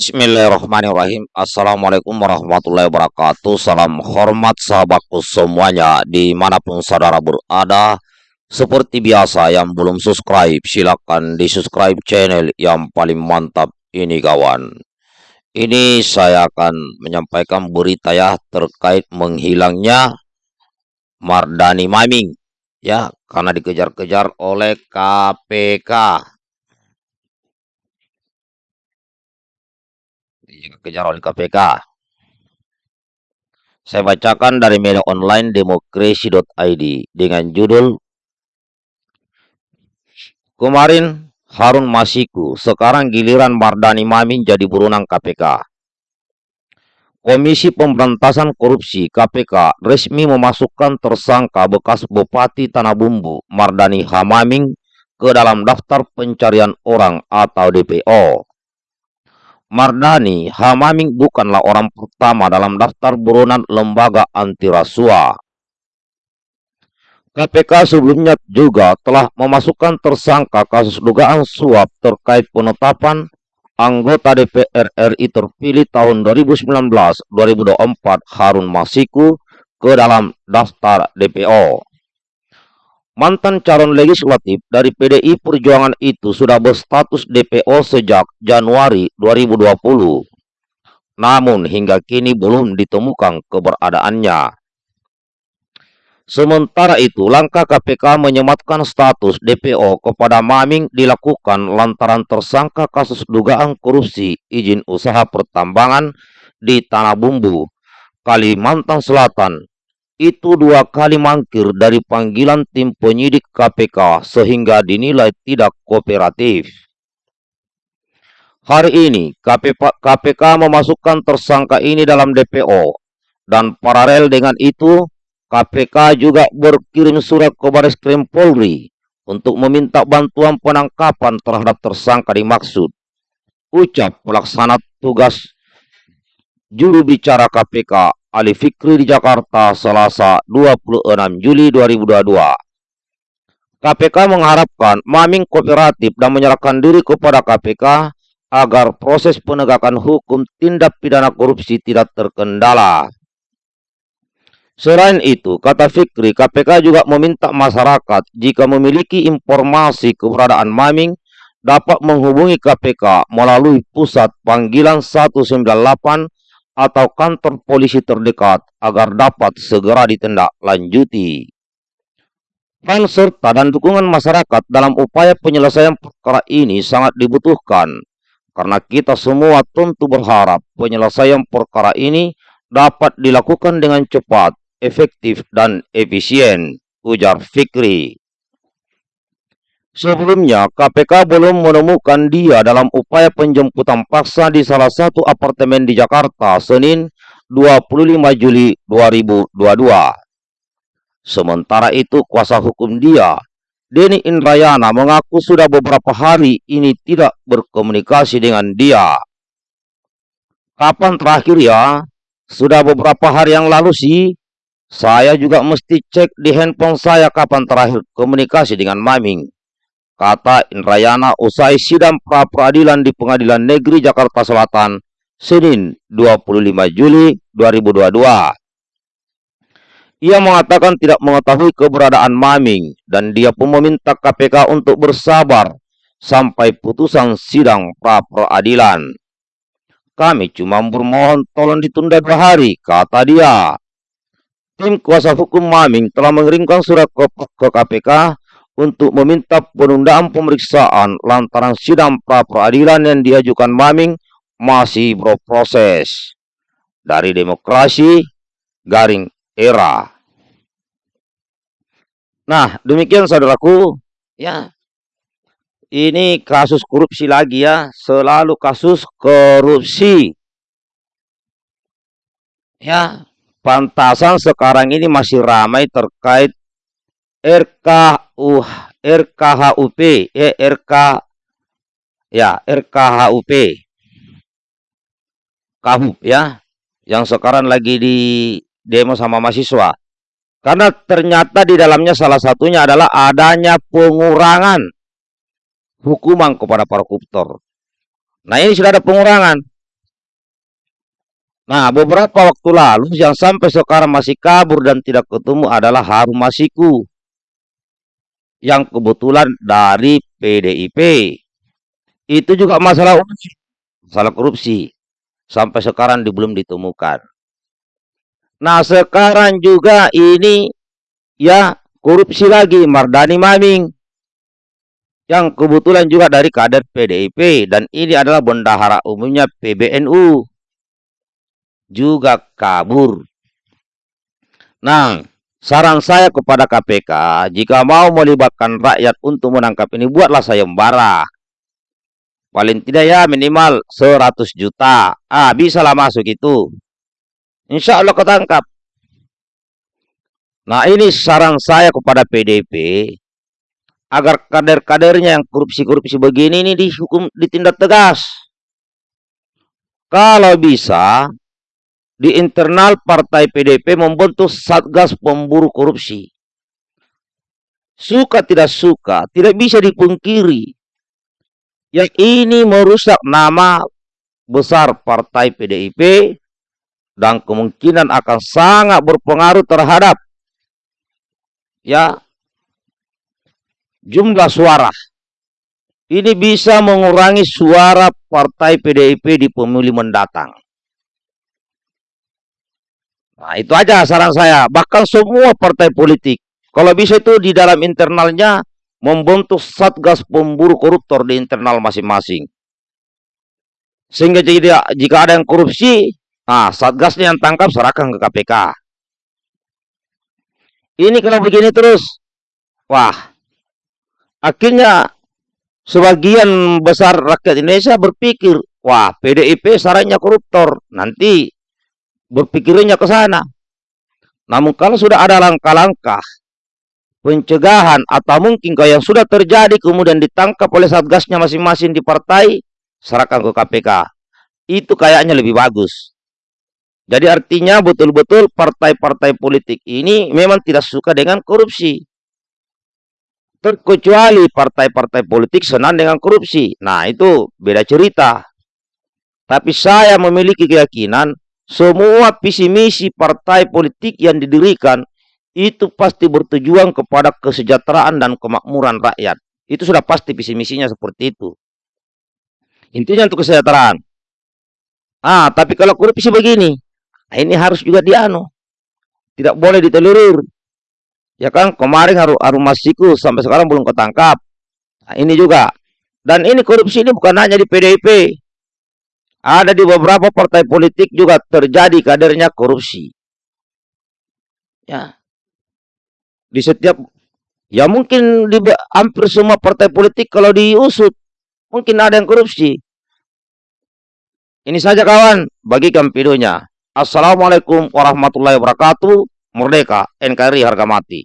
Bismillahirrahmanirrahim. Assalamualaikum warahmatullahi wabarakatuh. Salam hormat sahabatku semuanya Di mana pun saudara berada. Seperti biasa yang belum subscribe Silahkan di subscribe channel yang paling mantap ini kawan. Ini saya akan menyampaikan berita ya Terkait menghilangnya Mardani Maming Ya. Karena dikejar-kejar oleh KPK dikejar oleh KPK. Saya bacakan dari media online demokrasi.id dengan judul Kemarin Harun Masiku, sekarang giliran Mardani Mamin jadi buronan KPK. Komisi Pemberantasan Korupsi KPK resmi memasukkan tersangka bekas Bupati Tanah Bumbu Mardani Hamaming ke dalam daftar pencarian orang atau DPO. Mardani Hamaming bukanlah orang pertama dalam daftar buronan lembaga anti rasuah. KPK sebelumnya juga telah memasukkan tersangka kasus dugaan suap terkait penetapan anggota DPR RI terpilih tahun 2019-2024 Harun Masiku ke dalam daftar DPO. Mantan calon legislatif dari PDI Perjuangan itu sudah berstatus DPO sejak Januari 2020. Namun hingga kini belum ditemukan keberadaannya. Sementara itu, langkah KPK menyematkan status DPO kepada Maming dilakukan lantaran tersangka kasus dugaan korupsi izin usaha pertambangan di Tanah Bumbu, Kalimantan Selatan itu dua kali mangkir dari panggilan tim penyidik KPK sehingga dinilai tidak kooperatif. Hari ini KPK memasukkan tersangka ini dalam DPO dan paralel dengan itu KPK juga berkirim surat ke Baris Krim Polri untuk meminta bantuan penangkapan terhadap tersangka dimaksud. Ucap pelaksana tugas juru bicara KPK Ali Fikri di Jakarta Selasa 26 Juli 2022. KPK mengharapkan Maming kooperatif dan menyerahkan diri kepada KPK agar proses penegakan hukum tindak pidana korupsi tidak terkendala. Selain itu, kata Fikri, KPK juga meminta masyarakat jika memiliki informasi keberadaan Maming dapat menghubungi KPK melalui pusat panggilan 198 atau kantor polisi terdekat agar dapat segera ditindaklanjuti. Peran serta dan dukungan masyarakat dalam upaya penyelesaian perkara ini sangat dibutuhkan karena kita semua tentu berharap penyelesaian perkara ini dapat dilakukan dengan cepat, efektif, dan efisien, ujar Fikri. Sebelumnya, KPK belum menemukan dia dalam upaya penjemputan paksa di salah satu apartemen di Jakarta Senin 25 Juli 2022. Sementara itu, kuasa hukum dia, Denny Indrayana, mengaku sudah beberapa hari ini tidak berkomunikasi dengan dia. Kapan terakhir ya? Sudah beberapa hari yang lalu sih. Saya juga mesti cek di handphone saya kapan terakhir komunikasi dengan Maming kata Indrayana usai sidang pra peradilan di Pengadilan Negeri Jakarta Selatan Senin 25 Juli 2022. Ia mengatakan tidak mengetahui keberadaan Maming dan dia pun meminta KPK untuk bersabar sampai putusan sidang pra peradilan. Kami cuma bermohon tolong ditunda dua hari, kata dia. Tim kuasa hukum Maming telah mengirimkan surat ke, ke KPK untuk meminta penundaan pemeriksaan lantaran sidang pra peradilan yang diajukan Maming masih berproses. Dari demokrasi, garing era. Nah, demikian saudaraku, ya. Ini kasus korupsi lagi ya, selalu kasus korupsi. Ya, pantasan sekarang ini masih ramai terkait RKU RKHUP eh, RK ya RKHUP KHUP ya yang sekarang lagi di demo sama mahasiswa karena ternyata di dalamnya salah satunya adalah adanya pengurangan hukuman kepada para koruptor. Nah ini sudah ada pengurangan. Nah, beberapa waktu lalu yang sampai sekarang masih kabur dan tidak ketemu adalah Harum Masiku. Yang kebetulan dari PDIP. Itu juga masalah masalah korupsi. Sampai sekarang belum ditemukan. Nah, sekarang juga ini ya korupsi lagi Mardani Maming. Yang kebetulan juga dari kader PDIP dan ini adalah bendahara umumnya PBNU juga kabur. Nah, saran saya kepada KPK, jika mau melibatkan rakyat untuk menangkap ini, buatlah sayembara. Paling tidak ya minimal 100 juta. Ah, bisalah masuk itu. Insya Allah ketangkap. Nah, ini saran saya kepada PDP agar kader-kadernya yang korupsi-korupsi begini ini dihukum ditindak tegas. Kalau bisa, di internal partai PDP membentuk Satgas Pemburu Korupsi. Suka tidak suka, tidak bisa dipungkiri. Yang ini merusak nama besar partai PDIP dan kemungkinan akan sangat berpengaruh terhadap ya jumlah suara. Ini bisa mengurangi suara partai PDIP di pemilih mendatang. Nah, itu aja saran saya. Bahkan semua partai politik, kalau bisa itu di dalam internalnya membentuk satgas pemburu koruptor di internal masing-masing. Sehingga jika, jika ada yang korupsi, nah satgasnya yang tangkap serahkan ke KPK. Ini kalau begini terus, wah, akhirnya sebagian besar rakyat Indonesia berpikir, wah PDIP sarannya koruptor, nanti berpikirnya ke sana. Namun kalau sudah ada langkah-langkah pencegahan atau mungkin kalau yang sudah terjadi kemudian ditangkap oleh satgasnya masing-masing di partai, serahkan ke KPK. Itu kayaknya lebih bagus. Jadi artinya betul-betul partai-partai politik ini memang tidak suka dengan korupsi. Terkecuali partai-partai politik senang dengan korupsi. Nah itu beda cerita. Tapi saya memiliki keyakinan semua visi misi partai politik yang didirikan itu pasti bertujuan kepada kesejahteraan dan kemakmuran rakyat. Itu sudah pasti visi misinya seperti itu. Intinya untuk kesejahteraan. Ah, tapi kalau korupsi begini, nah ini harus juga dianu. Tidak boleh ditelurir. Ya kan, kemarin harum, harum masiku sampai sekarang belum ketangkap. Nah, ini juga. Dan ini korupsi ini bukan hanya di PDIP. Ada di beberapa partai politik juga terjadi kadernya korupsi. Ya. Di setiap ya mungkin di hampir semua partai politik kalau diusut mungkin ada yang korupsi. Ini saja kawan, bagikan videonya. Assalamualaikum warahmatullahi wabarakatuh. Merdeka, NKRI harga mati.